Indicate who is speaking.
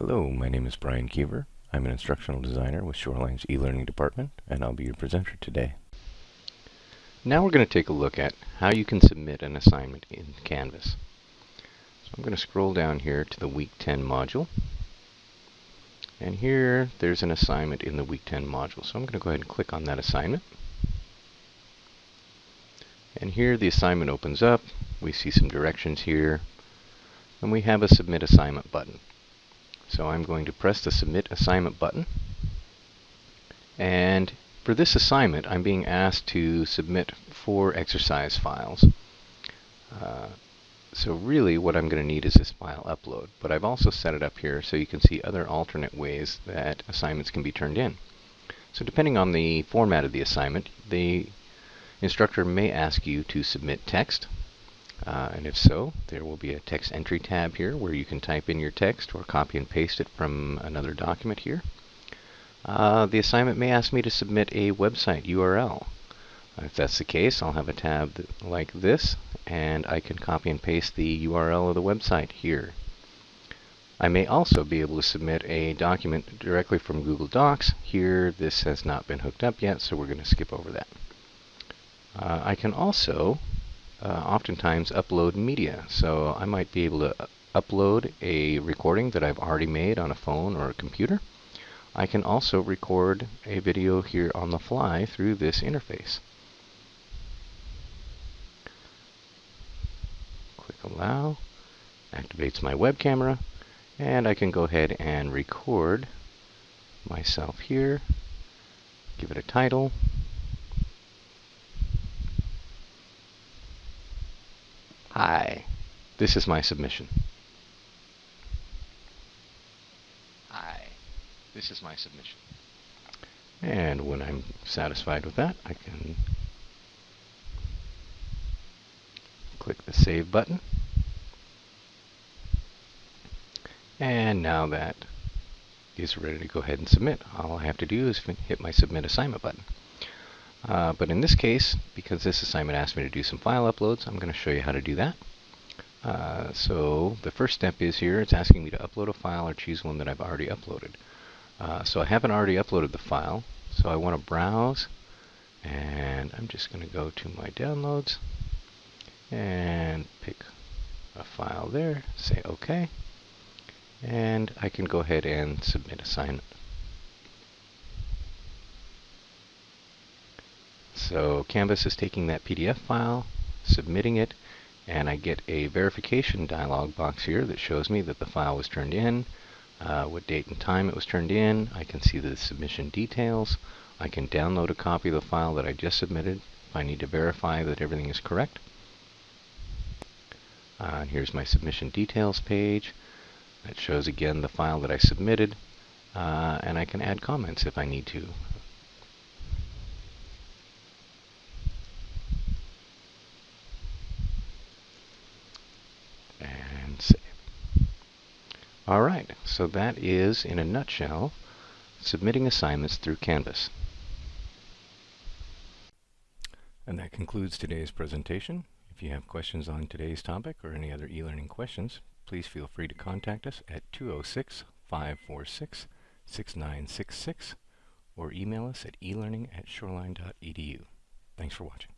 Speaker 1: Hello, my name is Brian Keever. I'm an instructional designer with Shoreline's e-learning department, and I'll be your presenter today. Now we're going to take a look at how you can submit an assignment in Canvas. So I'm going to scroll down here to the Week 10 module. And here, there's an assignment in the Week 10 module. So I'm going to go ahead and click on that assignment. And here the assignment opens up. We see some directions here. And we have a Submit Assignment button. So I'm going to press the Submit Assignment button. And for this assignment, I'm being asked to submit four exercise files. Uh, so really what I'm going to need is this file upload. But I've also set it up here so you can see other alternate ways that assignments can be turned in. So depending on the format of the assignment, the instructor may ask you to submit text. Uh, and if so, there will be a text entry tab here where you can type in your text or copy and paste it from another document here. Uh, the assignment may ask me to submit a website URL. If that's the case, I'll have a tab like this, and I can copy and paste the URL of the website here. I may also be able to submit a document directly from Google Docs. Here, this has not been hooked up yet, so we're going to skip over that. Uh, I can also uh, oftentimes upload media. So I might be able to upload a recording that I've already made on a phone or a computer. I can also record a video here on the fly through this interface. Click Allow, activates my web camera, and I can go ahead and record myself here, give it a title, Hi, this is my submission. Hi, this is my submission. And when I'm satisfied with that, I can click the Save button. And now that is ready to go ahead and submit. All I have to do is hit my Submit Assignment button. Uh, but in this case, because this assignment asked me to do some file uploads, I'm going to show you how to do that. Uh, so the first step is here, it's asking me to upload a file or choose one that I've already uploaded. Uh, so I haven't already uploaded the file, so I want to browse, and I'm just going to go to my downloads, and pick a file there, say OK, and I can go ahead and submit assignment. So Canvas is taking that PDF file, submitting it, and I get a verification dialog box here that shows me that the file was turned in, uh, what date and time it was turned in. I can see the submission details. I can download a copy of the file that I just submitted if I need to verify that everything is correct. Uh, here's my submission details page. It shows again the file that I submitted, uh, and I can add comments if I need to. All right, so that is, in a nutshell, submitting assignments through Canvas. And that concludes today's presentation. If you have questions on today's topic or any other e-learning questions, please feel free to contact us at 206-546-6966 or email us at elearning at shoreline.edu. Thanks for watching.